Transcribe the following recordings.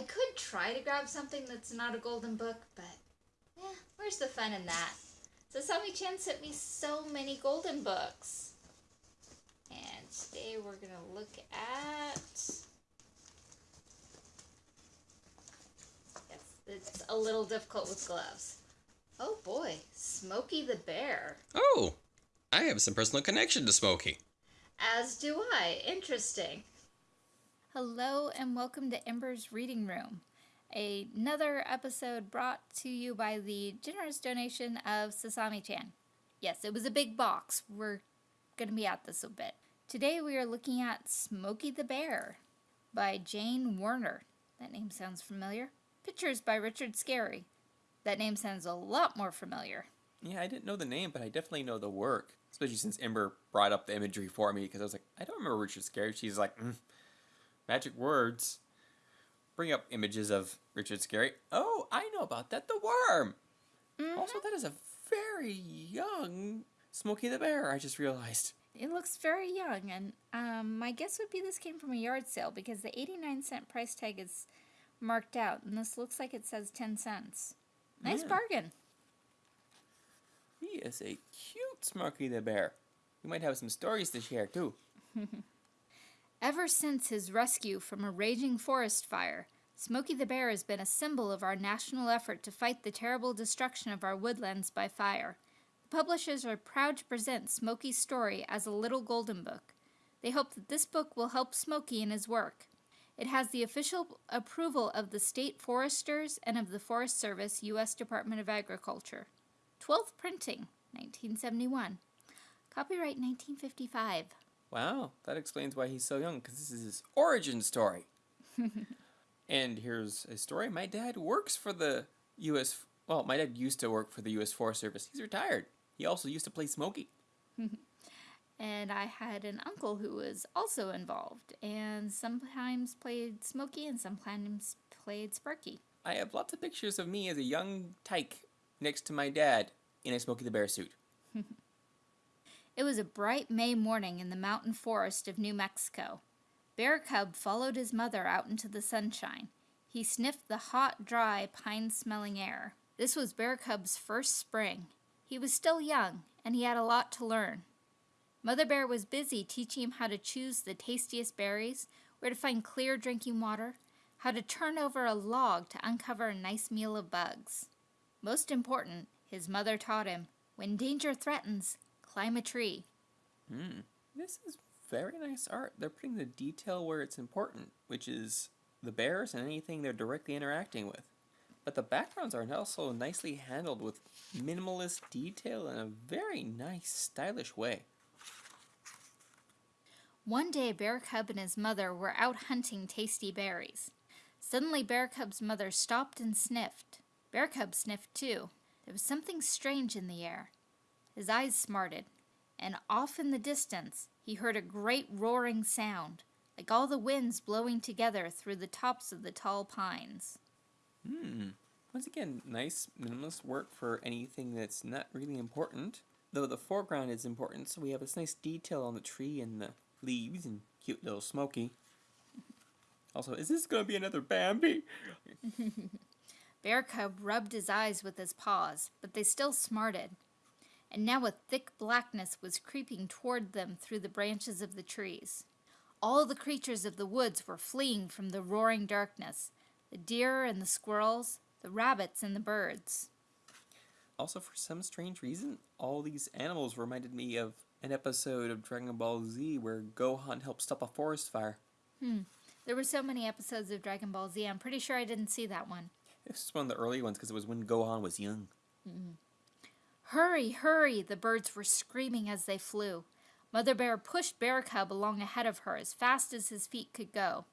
I could try to grab something that's not a golden book, but eh, where's the fun in that? Sasami Chan sent me so many golden books. And today we're going to look at. Yes, it's a little difficult with gloves. Oh boy, Smokey the Bear. Oh, I have some personal connection to Smokey. As do I. Interesting. Hello and welcome to Ember's Reading Room, another episode brought to you by the generous donation of Sasami chan. Yes, it was a big box. We're going to be at this a bit. Today we are looking at Smokey the Bear by Jane Werner. That name sounds familiar. Pictures by Richard Scarry. That name sounds a lot more familiar. Yeah, I didn't know the name, but I definitely know the work. Especially since Ember brought up the imagery for me, because I was like, I don't remember Richard Scarry. She's like, mm, magic words. Bring up images of Richard Scarry. Oh, I know about that. The worm. Mm-hmm. Also, that is a very young Smokey the Bear. I just realized. It looks very young, and um, my guess would be this came from a yard sale because the 89 cent price tag is marked out, and this looks like it says 10 cents. Nice yeah. bargain. He is a cute Smokey the Bear. We might have some stories to share, too. Ever since his rescue from a raging forest fire, Smokey the Bear has been a symbol of our national effort to fight the terrible destruction of our woodlands by fire. The publishers are proud to present Smokey's story as a little golden book. They hope that this book will help Smokey in his work. It has the official approval of the state foresters and of the Forest Service, U.S. Department of Agriculture. 12th printing, 1971. Copyright 1955. Wow, that explains why he's so young, because this is his origin story. and here's a story. My dad works for the U.S. Well, my dad used to work for the U.S. Forest Service. He's retired. He also used to play Smokey. and I had an uncle who was also involved, and sometimes played Smokey and sometimes played Sparky. I have lots of pictures of me as a young tyke next to my dad in a Smokey the Bear suit. It was a bright May morning in the mountain forest of New Mexico. Bear Cub followed his mother out into the sunshine. He sniffed the hot, dry, pine-smelling air. This was Bear Cub's first spring. He was still young, and he had a lot to learn. Mother Bear was busy teaching him how to choose the tastiest berries, where to find clear drinking water, how to turn over a log to uncover a nice meal of bugs. Most important, his mother taught him, when danger threatens, Climb a tree. Hmm. This is very nice art. They're putting the detail where it's important, which is the bears and anything they're directly interacting with. But the backgrounds are also nicely handled with minimalist detail in a very nice, stylish way. One day, Bear Cub and his mother were out hunting tasty berries. Suddenly, Bear Cub's mother stopped and sniffed. Bear Cub sniffed too. There was something strange in the air. His eyes smarted, and off in the distance he heard a great roaring sound, like all the winds blowing together through the tops of the tall pines. Hmm. Once again, nice minimalist work for anything that's not really important. Though the foreground is important, so we have this nice detail on the tree and the leaves and cute little Smokey. Also, is this going to be another Bambi? Bear Cub rubbed his eyes with his paws, but they still smarted and now a thick blackness was creeping toward them through the branches of the trees. All the creatures of the woods were fleeing from the roaring darkness, the deer and the squirrels, the rabbits and the birds. Also, for some strange reason, all these animals reminded me of an episode of Dragon Ball Z where Gohan helped stop a forest fire. Hmm. There were so many episodes of Dragon Ball Z, I'm pretty sure I didn't see that one. This is one of the early ones because it was when Gohan was young. Mm -hmm. Hurry, hurry, the birds were screaming as they flew. Mother Bear pushed Bear Cub along ahead of her as fast as his feet could go.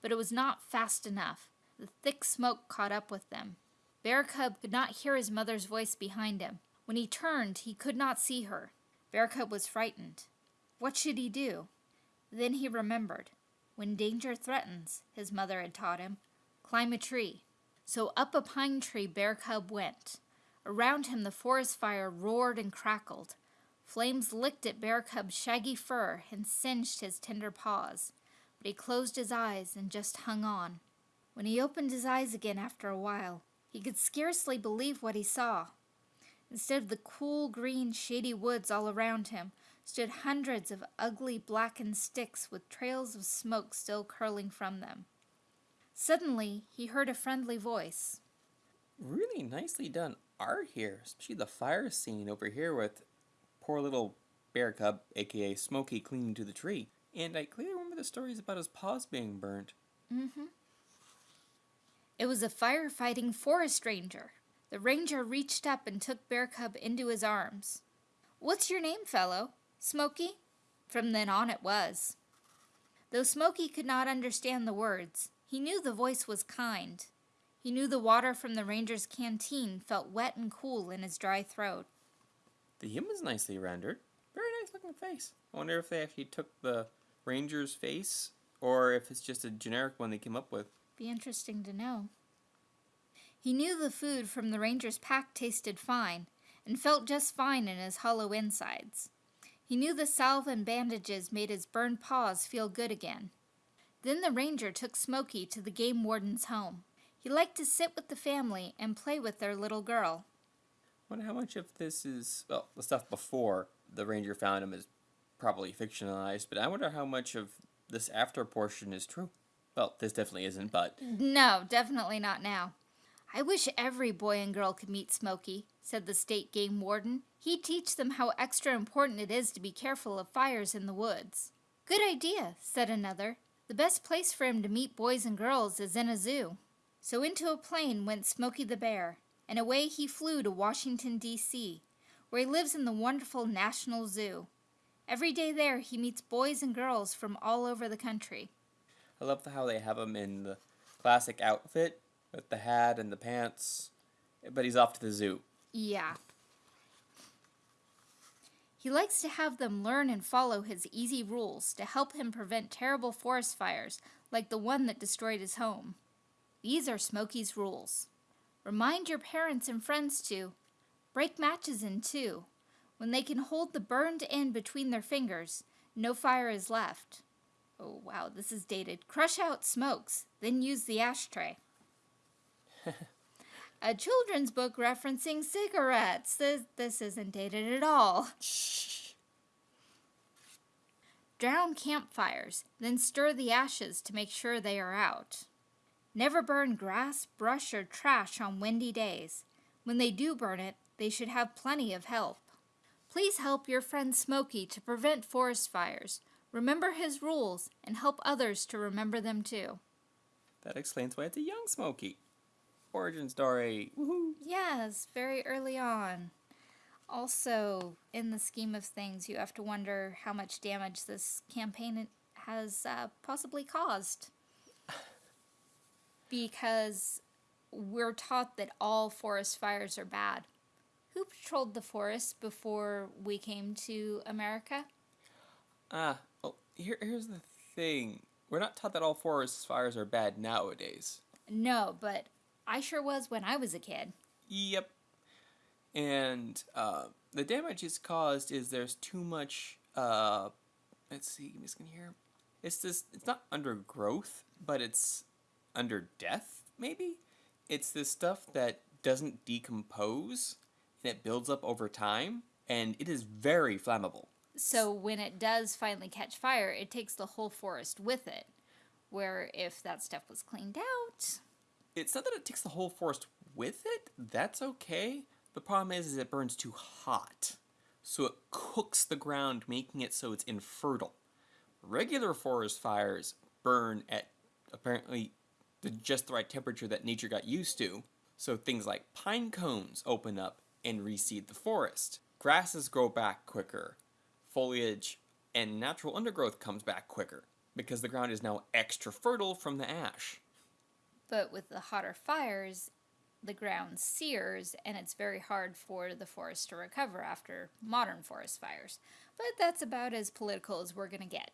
But it was not fast enough. The thick smoke caught up with them. Bear Cub could not hear his mother's voice behind him. When he turned, he could not see her. Bear Cub was frightened. What should he do? Then he remembered. When danger threatens, his mother had taught him, climb a tree. So up a pine tree Bear Cub went. Around him the forest fire roared and crackled. Flames licked at Bear Cub's shaggy fur and singed his tender paws, but he closed his eyes and just hung on. When he opened his eyes again after a while, he could scarcely believe what he saw. Instead of the cool, green, shady woods all around him, stood hundreds of ugly, blackened sticks with trails of smoke still curling from them. Suddenly, he heard a friendly voice. Really nicely done art here, especially the fire scene over here with poor little bear cub, aka Smokey, clinging to the tree. And I clearly remember the stories about his paws being burnt. Mm-hmm. It was a firefighting forest ranger. The ranger reached up and took Bear Cub into his arms. What's your name, fellow? Smokey? From then on it was. Though Smokey could not understand the words, he knew the voice was kind. He knew the water from the ranger's canteen felt wet and cool in his dry throat. The human's nicely rendered. Very nice looking face. I wonder if they actually took the ranger's face or if it's just a generic one they came up with. Be interesting to know. He knew the food from the ranger's pack tasted fine and felt just fine in his hollow insides. He knew the salve and bandages made his burned paws feel good again. Then the ranger took Smokey to the game warden's home. He liked to sit with the family and play with their little girl. Wonder how much of this is well, the stuff before the ranger found him is probably fictionalized, but I wonder how much of this after portion is true. Well, this definitely isn't, but No, definitely not now. I wish every boy and girl could meet Smokey, said the state game warden. He'd teach them how extra important it is to be careful of fires in the woods. Good idea, said another. The best place for him to meet boys and girls is in a zoo. So into a plane went Smokey the Bear, and away he flew to Washington, D.C., where he lives in the wonderful National Zoo. Every day there he meets boys and girls from all over the country. I love how they have him in the classic outfit with the hat and the pants, but he's off to the zoo. Yeah. He likes to have them learn and follow his easy rules to help him prevent terrible forest fires like the one that destroyed his home. These are Smokey's rules. Remind your parents and friends to break matches in two. When they can hold the burned end between their fingers, no fire is left. Oh wow, this is dated. Crush out smokes, then use the ashtray. A children's book referencing cigarettes. This, this isn't dated at all. Shh. Drown campfires, then stir the ashes to make sure they are out. Never burn grass, brush, or trash on windy days. When they do burn it, they should have plenty of help. Please help your friend Smokey to prevent forest fires. Remember his rules and help others to remember them too. That explains why it's a young Smokey. Origin story. Woohoo! Yes, very early on. Also, in the scheme of things, you have to wonder how much damage this campaign has uh, possibly caused. Because we're taught that all forest fires are bad. Who patrolled the forest before we came to America? Ah, well, here, here's the thing. We're not taught that all forest fires are bad nowadays. No, but I sure was when I was a kid. Yep. And uh, the damage it's caused is there's too much. Uh, let's see, give me a second here. It's this. It's not undergrowth, but it's under death. Maybe it's this stuff that doesn't decompose and it builds up over time, and it is very flammable. So when it does finally catch fire, it takes the whole forest with it. Where if that stuff was cleaned out, It's not that it takes the whole forest with it. That's okay. The problem is, is it burns too hot, so it cooks the ground, making it so it's infertile. Regular forest fires burn at apparently the just the right temperature that nature got used to. So things like pine cones open up and reseed the forest. Grasses grow back quicker. Foliage and natural undergrowth comes back quicker because the ground is now extra fertile from the ash. but with the hotter fires, the ground sears and it's very hard for the forest to recover after modern forest fires. But that's about as political as we're going to get.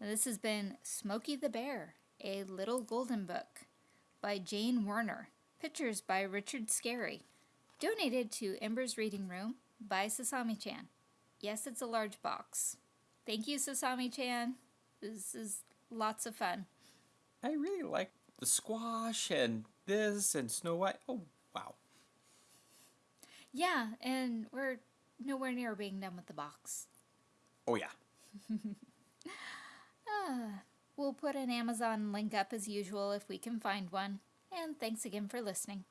This has been Smokey the Bear, a Little Golden Book by Jane Werner. Pictures by Richard Scarry. Donated to Ember's Reading Room by Sasami chan. Yes, it's a large box. Thank you, Sasami chan. This is lots of fun. I really like the squash and this and Snow White. Oh, wow. Yeah, and we're nowhere near being done with the box. Oh, yeah. Ah. We'll put an Amazon link up as usual if we can find one. And thanks again for listening.